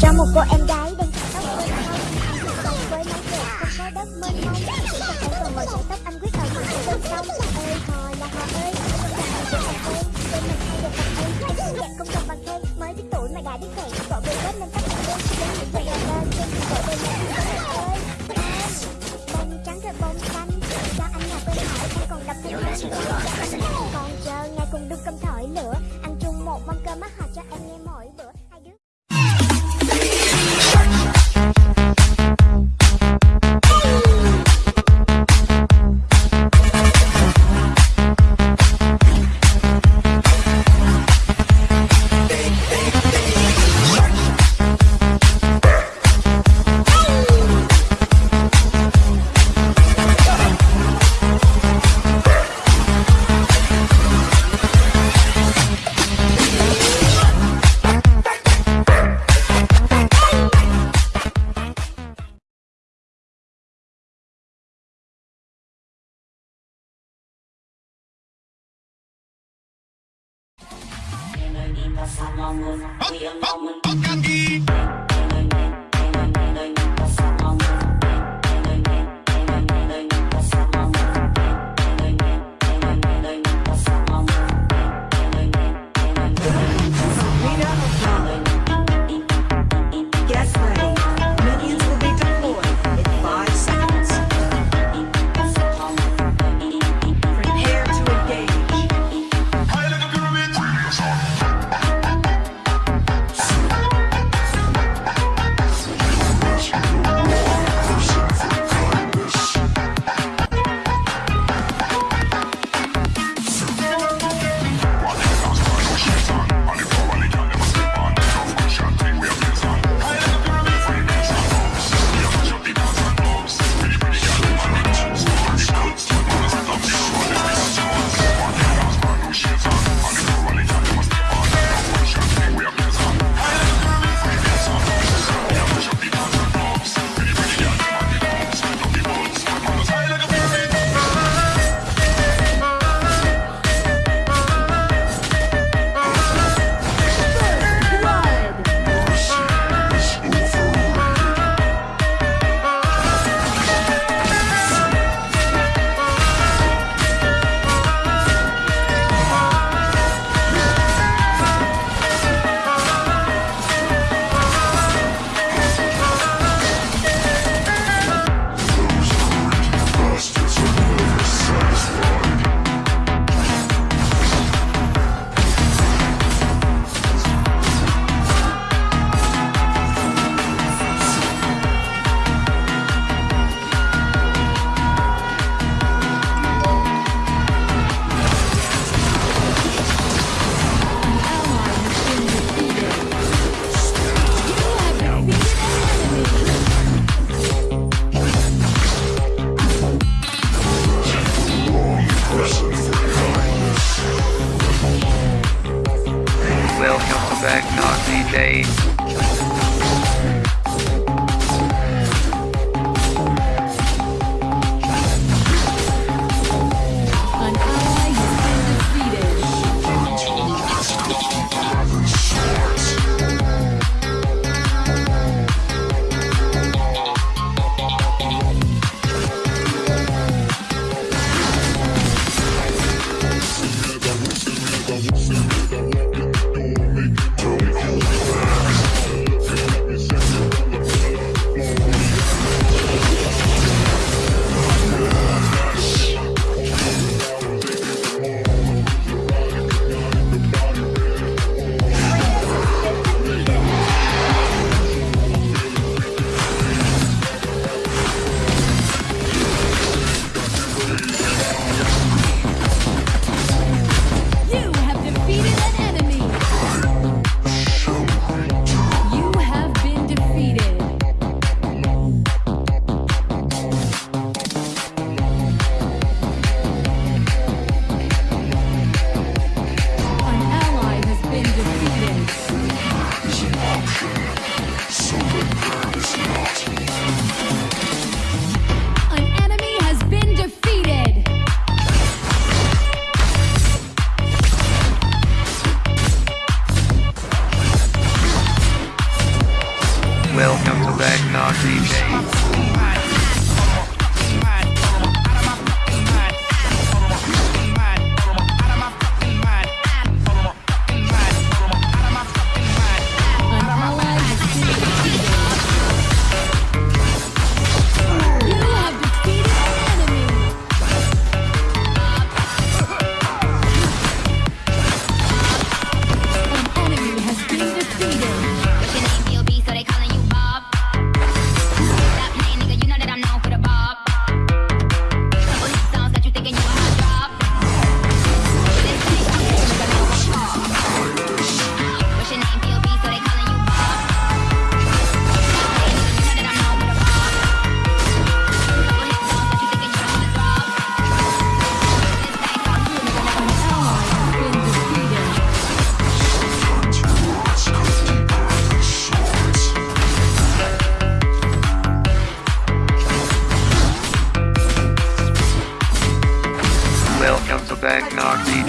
cho một cô em gái đang cắt tóc với không với mái đẹp không có đất mênh mông chỉ cần em còn sợi tóc anh quyết ở mặt bên sông ơi hò là hò ơi em bên mình hay được bằng em anh xinh đẹp không cần bằng khen mới biết tuổi mà đã biết hẹn cậu về kết nên tóc em đến những chuyện làm lên trên ơi bông trắng rồi bông xanh cho anh là bên hỏi anh còn đập thêm hai còn chờ ngày cùng đun cơm thổi lửa ăn chung một mâm cơm mắt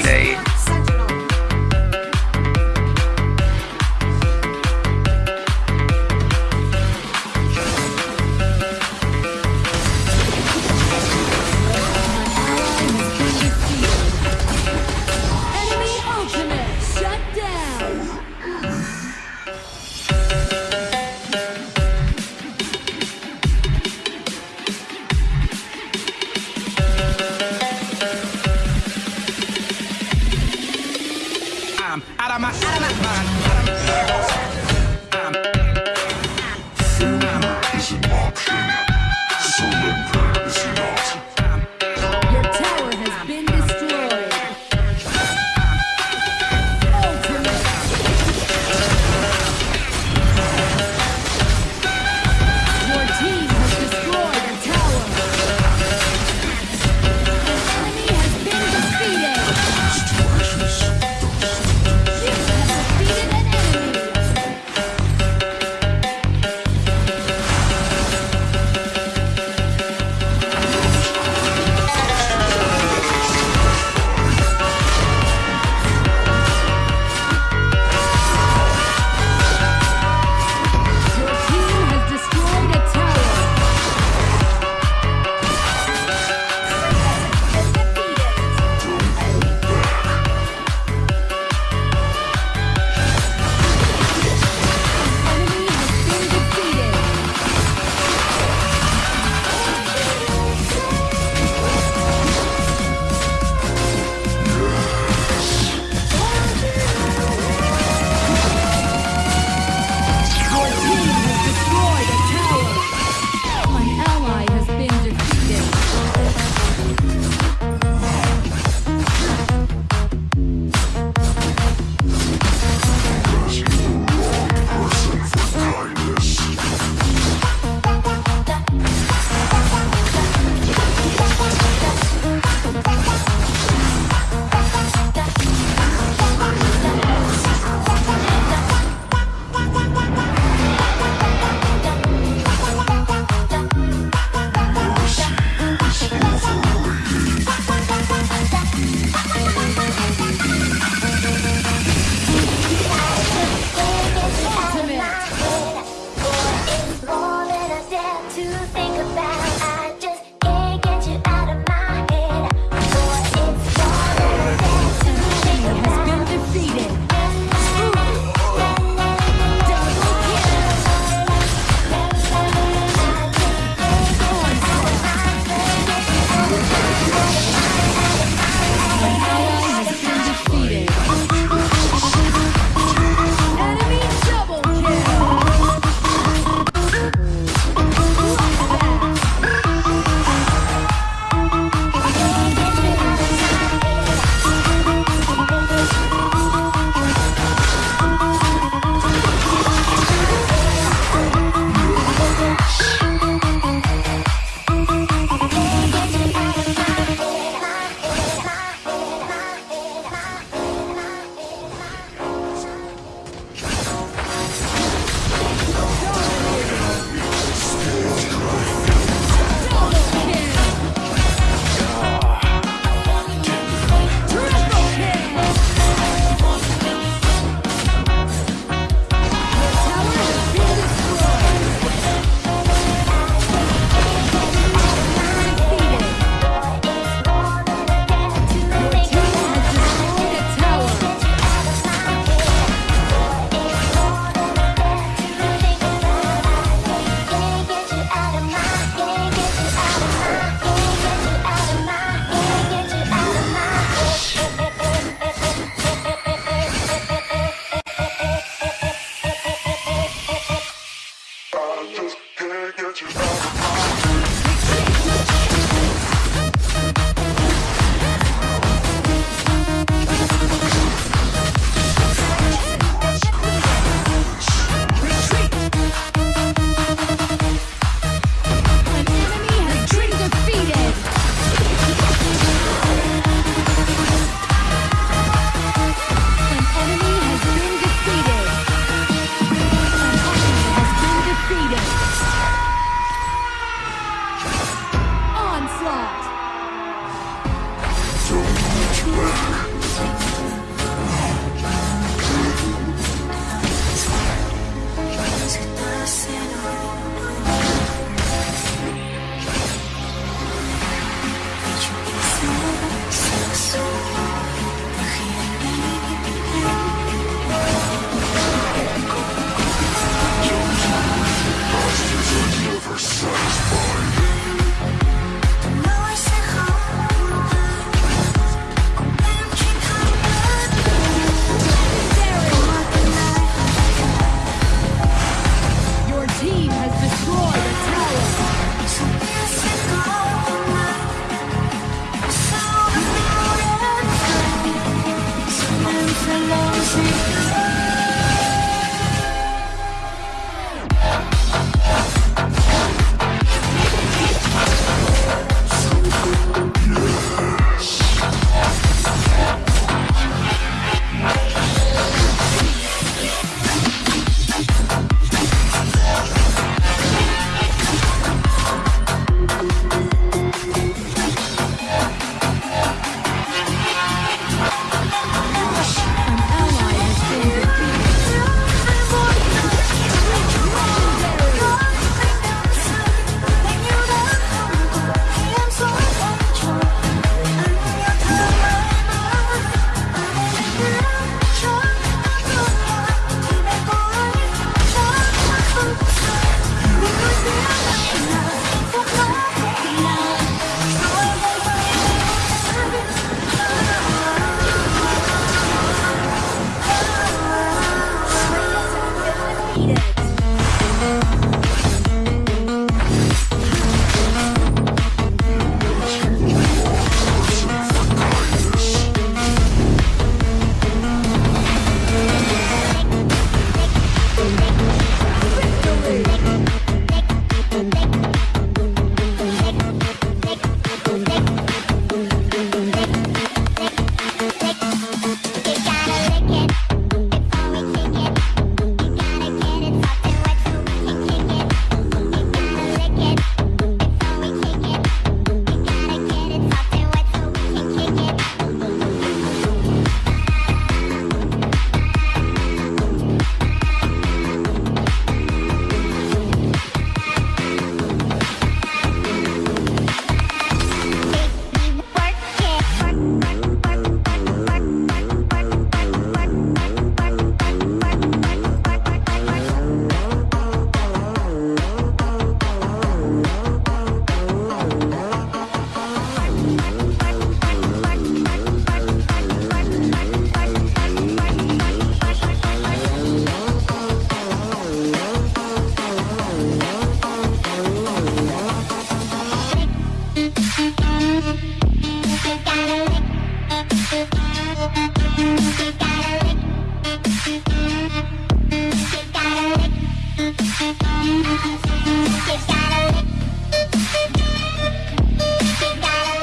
day.